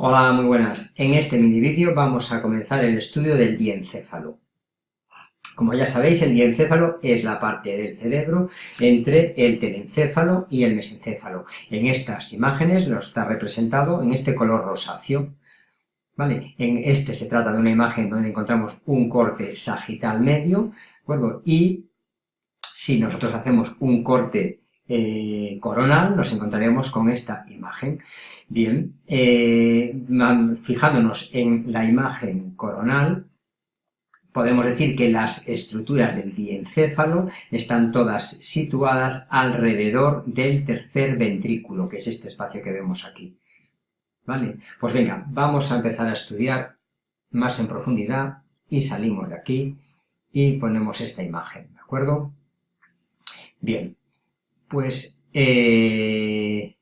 Hola, muy buenas. En este mini vídeo vamos a comenzar el estudio del diencéfalo. Como ya sabéis, el diencéfalo es la parte del cerebro entre el telencéfalo y el mesencéfalo. En estas imágenes nos está representado en este color rosáceo. ¿Vale? En este se trata de una imagen donde encontramos un corte sagital medio, ¿de Y si nosotros hacemos un corte eh, coronal, nos encontraremos con esta imagen. Bien, eh, fijándonos en la imagen coronal, podemos decir que las estructuras del diencéfalo están todas situadas alrededor del tercer ventrículo, que es este espacio que vemos aquí. ¿Vale? Pues venga, vamos a empezar a estudiar más en profundidad y salimos de aquí y ponemos esta imagen, ¿de acuerdo? Bien, pues eh,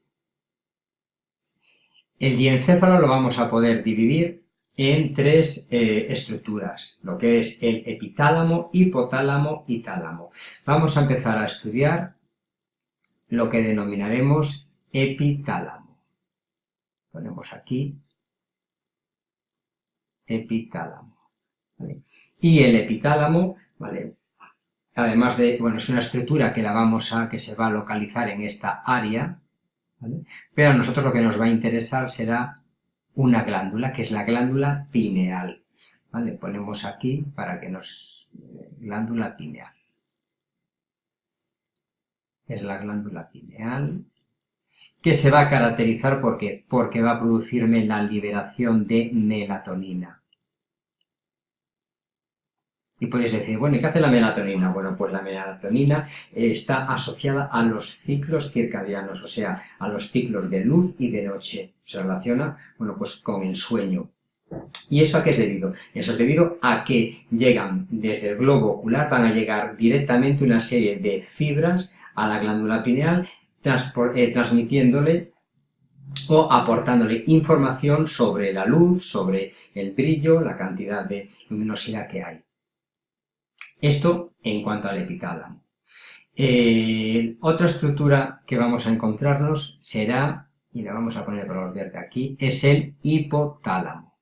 el diencéfalo lo vamos a poder dividir en tres eh, estructuras, lo que es el epitálamo, hipotálamo y tálamo. Vamos a empezar a estudiar lo que denominaremos epitálamo. Ponemos aquí epitálamo. Y el epitálamo, ¿vale? Además de, bueno, es una estructura que la vamos a, que se va a localizar en esta área, pero a nosotros lo que nos va a interesar será una glándula, que es la glándula pineal, ¿vale? Ponemos aquí para que nos... Eh, glándula pineal. Es la glándula pineal, que se va a caracterizar ¿por porque va a producirme la liberación de melatonina. Y podéis decir, bueno, ¿y qué hace la melatonina? Bueno, pues la melatonina eh, está asociada a los ciclos circadianos, o sea, a los ciclos de luz y de noche. Se relaciona, bueno, pues con el sueño. ¿Y eso a qué es debido? Eso es debido a que llegan desde el globo ocular, van a llegar directamente una serie de fibras a la glándula pineal, eh, transmitiéndole o aportándole información sobre la luz, sobre el brillo, la cantidad de luminosidad que hay. Esto en cuanto al epitálamo. Eh, otra estructura que vamos a encontrarnos será, y le vamos a poner color verde aquí, es el hipotálamo.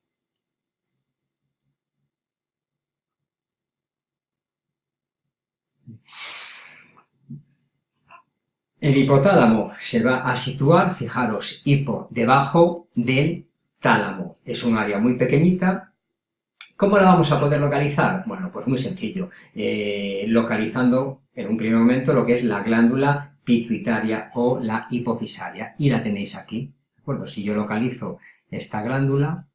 El hipotálamo se va a situar, fijaros, hipo, debajo del tálamo. Es un área muy pequeñita ¿Cómo la vamos a poder localizar? Bueno, pues muy sencillo, eh, localizando en un primer momento lo que es la glándula pituitaria o la hipofisaria, y la tenéis aquí, ¿de acuerdo? Si yo localizo esta glándula,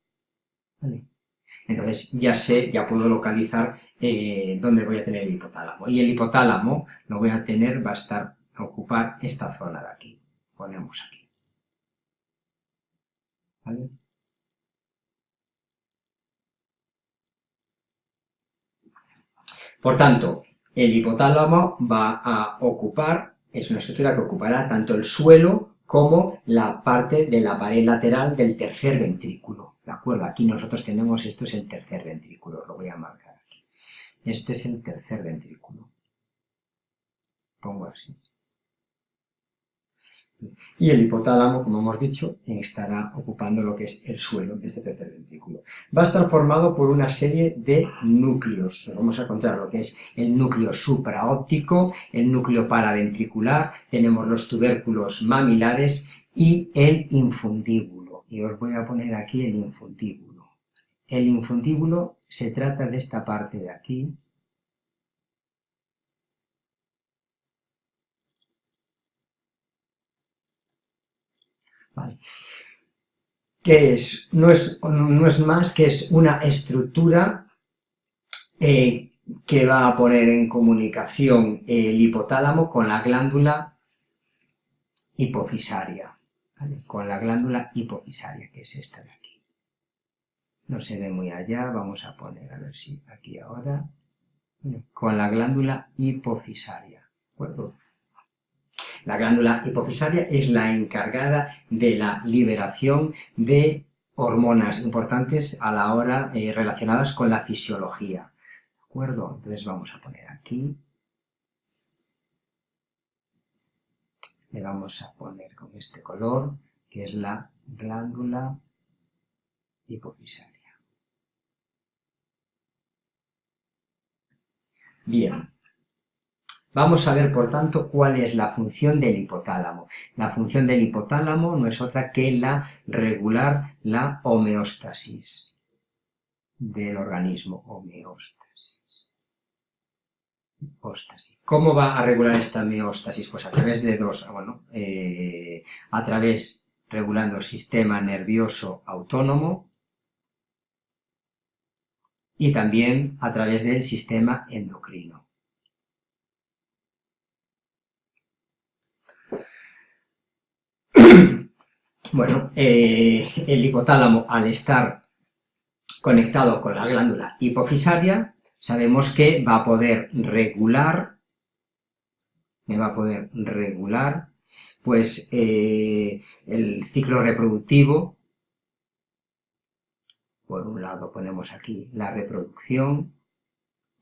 entonces ya sé, ya puedo localizar eh, dónde voy a tener el hipotálamo, y el hipotálamo lo voy a tener, va a estar, a ocupar esta zona de aquí, ponemos aquí, ¿vale? Por tanto, el hipotálamo va a ocupar, es una estructura que ocupará tanto el suelo como la parte de la pared lateral del tercer ventrículo. ¿De acuerdo? Aquí nosotros tenemos, esto es el tercer ventrículo, lo voy a marcar aquí. Este es el tercer ventrículo. Pongo así. Y el hipotálamo, como hemos dicho, estará ocupando lo que es el suelo de este tercer ventrículo. Va a estar formado por una serie de núcleos. vamos a encontrar lo que es el núcleo supraóptico, el núcleo paraventricular, tenemos los tubérculos mamilares y el infundíbulo. Y os voy a poner aquí el infundíbulo. El infundíbulo se trata de esta parte de aquí, ¿Qué es? No, es? no es más que es una estructura eh, que va a poner en comunicación el hipotálamo con la glándula hipofisaria, con la glándula hipofisaria, que es esta de aquí. No se ve muy allá, vamos a poner, a ver si aquí ahora, con la glándula hipofisaria, ¿de acuerdo? La glándula hipofisaria es la encargada de la liberación de hormonas importantes a la hora eh, relacionadas con la fisiología. ¿De acuerdo? Entonces vamos a poner aquí. Le vamos a poner con este color, que es la glándula hipofisaria. Bien, vamos a ver por tanto cuál es la función del hipotálamo. La función del hipotálamo no es otra que la regular la homeostasis del organismo, homeostasis. ¿Cómo va a regular esta homeostasis? Pues a través de dos, bueno, eh, a través regulando el sistema nervioso autónomo, y también a través del sistema endocrino. Bueno, eh, el hipotálamo al estar conectado con la glándula hipofisaria, sabemos que va a poder regular, me va a poder regular, pues eh, el ciclo reproductivo por un lado ponemos aquí la reproducción.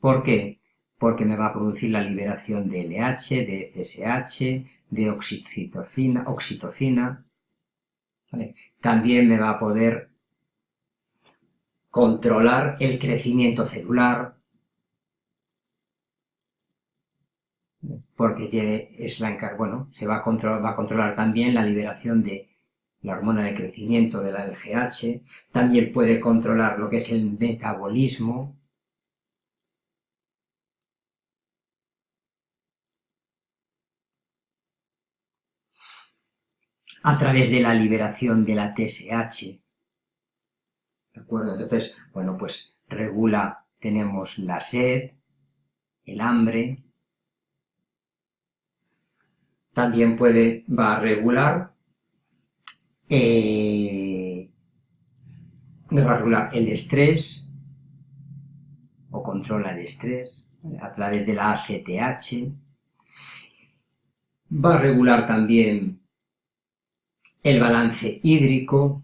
¿Por qué? Porque me va a producir la liberación de LH, de FSH, de oxitocina. oxitocina También me va a poder controlar el crecimiento celular, porque tiene, es la bueno, se va a, controlar, va a controlar también la liberación de la hormona de crecimiento de la LGH, también puede controlar lo que es el metabolismo, a través de la liberación de la TSH. ¿De acuerdo? Entonces, bueno, pues regula, tenemos la sed, el hambre, también puede, va a regular eh, va a regular el estrés o controla el estrés a través de la ACTH. Va a regular también el balance hídrico.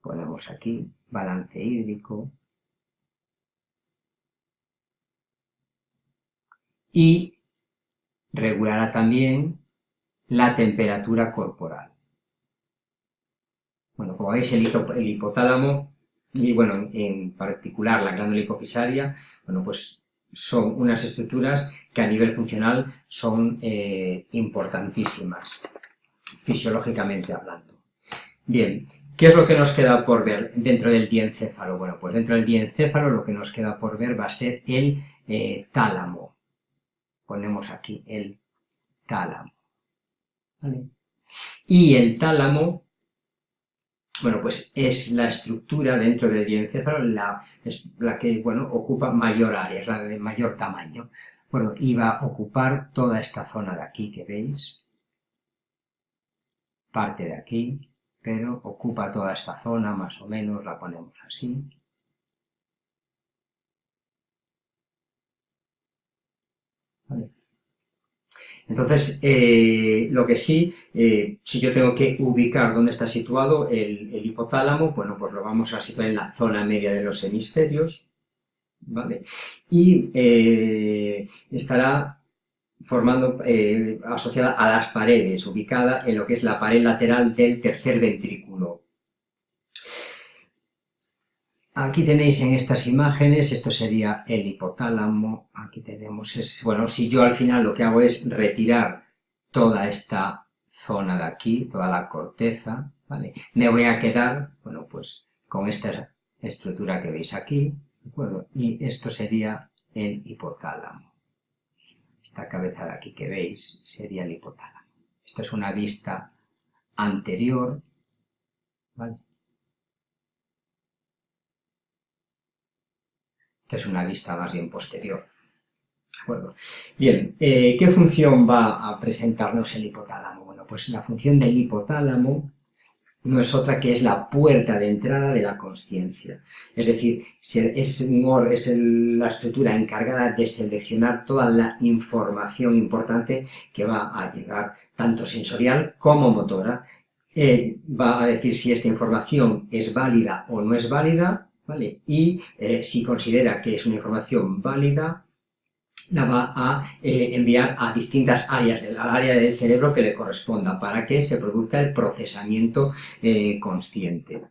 Ponemos aquí balance hídrico. Y regulará también la temperatura corporal. Bueno, como veis, el, hipotálamo, y bueno, en particular la glándula hipofisaria, bueno, pues son unas estructuras que a nivel funcional son eh, importantísimas, fisiológicamente hablando. Bien, ¿qué es lo que nos queda por ver dentro del diencéfalo? Bueno, pues dentro del diencéfalo lo que nos queda por ver va a ser el eh, tálamo. Ponemos aquí el tálamo. Y el tálamo bueno, pues es la estructura dentro del diencéfalo la, la que, bueno, ocupa mayor área, es la de mayor tamaño. Bueno, y va a ocupar toda esta zona de aquí que veis, parte de aquí, pero ocupa toda esta zona, más o menos, la ponemos así. Entonces, eh, lo que sí, eh, si yo tengo que ubicar dónde está situado el, hipotálamo, bueno, pues lo vamos a situar en la zona media de los hemisferios, ¿vale? Y eh, estará formando, asociada a las paredes, ubicada en lo que es la pared lateral del tercer ventrículo, Aquí tenéis en estas imágenes, esto sería el hipotálamo, aquí tenemos, es, bueno, si yo al final lo que hago es retirar toda esta zona de aquí, toda la corteza, ¿vale? Me voy a quedar, bueno, pues con esta estructura que veis aquí, ¿de acuerdo? Y esto sería el hipotálamo. Esta cabeza de aquí que veis sería el hipotálamo. Esto es una vista anterior, ¿vale? Esta es una vista más bien posterior. ¿De acuerdo? Bien, eh, ¿qué función va a presentarnos el hipotálamo? Bueno, pues la función del hipotálamo no es otra que es la puerta de entrada de la consciencia. Es decir, es, es la estructura encargada de seleccionar toda la información importante que va a llegar, tanto sensorial como motora. Eh, va a decir si esta información es válida o no es válida, y eh, si considera que es una información válida, la va a eh, enviar a distintas áreas del área del cerebro que le corresponda para que se produzca el procesamiento eh, consciente.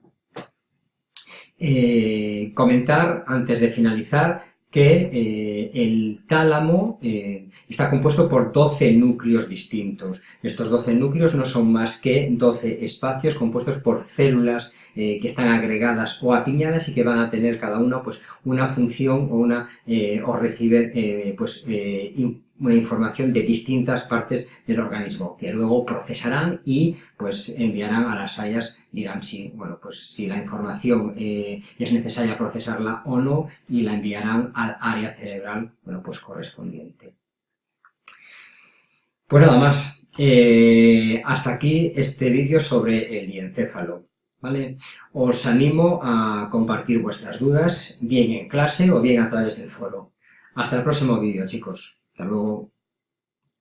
Eh, comentar, antes de finalizar, que eh, el tálamo eh, está compuesto por 12 núcleos distintos. Estos 12 núcleos no son más que 12 espacios compuestos por células eh, que están agregadas o apiñadas y que van a tener cada una pues, una función o, una, o recibe pues, una información de distintas partes del organismo, que luego procesarán y pues enviarán a las áreas, dirán si, bueno, pues si la información eh, es necesaria procesarla o no, y la enviarán al área cerebral, bueno, pues correspondiente. Pues nada más, eh, hasta aquí este vídeo sobre el diencéfalo. ¿Vale? Os animo a compartir vuestras dudas, bien en clase o bien a través del foro. Hasta el próximo vídeo, chicos. Hasta luego.